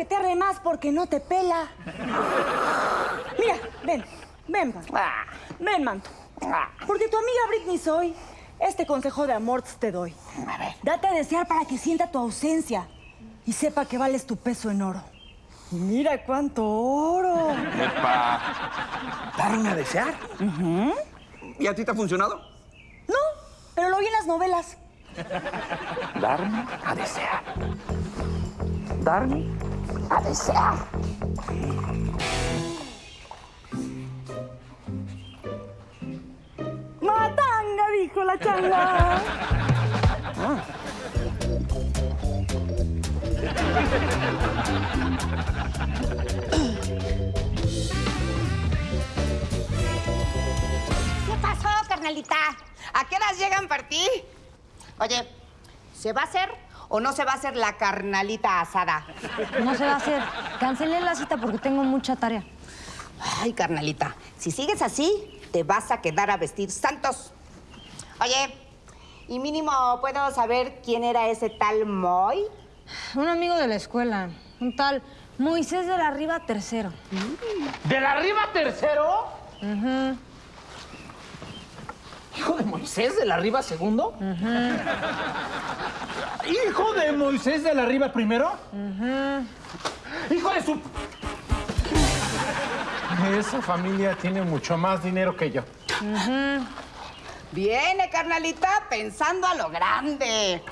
que te arre más porque no te pela. Mira, ven, ven, Manto. Ven, Manto. Porque tu amiga Britney soy. Este consejo de amor te doy. A ver. Date a desear para que sienta tu ausencia y sepa que vales tu peso en oro. Y mira cuánto oro. Epa. ¿Darme a desear? ¿Y a ti te ha funcionado? No, pero lo vi en las novelas. Darme a desear. Darme a desear. Matanga, dijo la changa. ¿Qué pasó, carnalita? ¿A qué horas llegan para ti? Oye, ¿se va a hacer o no se va a hacer la carnalita asada? No se va a hacer. Cancelé la cita porque tengo mucha tarea. Ay, carnalita, si sigues así, te vas a quedar a vestir santos. Oye, y mínimo, ¿puedo saber quién era ese tal Moy? Un amigo de la escuela, un tal Moisés de la Riva tercero. ¿De la arriba tercero? ¿Hijo de Moisés de la arriba segundo? ¿Hijo de Moisés de la arriba primero? ¿Hijo de su... Esa familia tiene mucho más dinero que yo. Viene, carnalita, pensando a lo grande.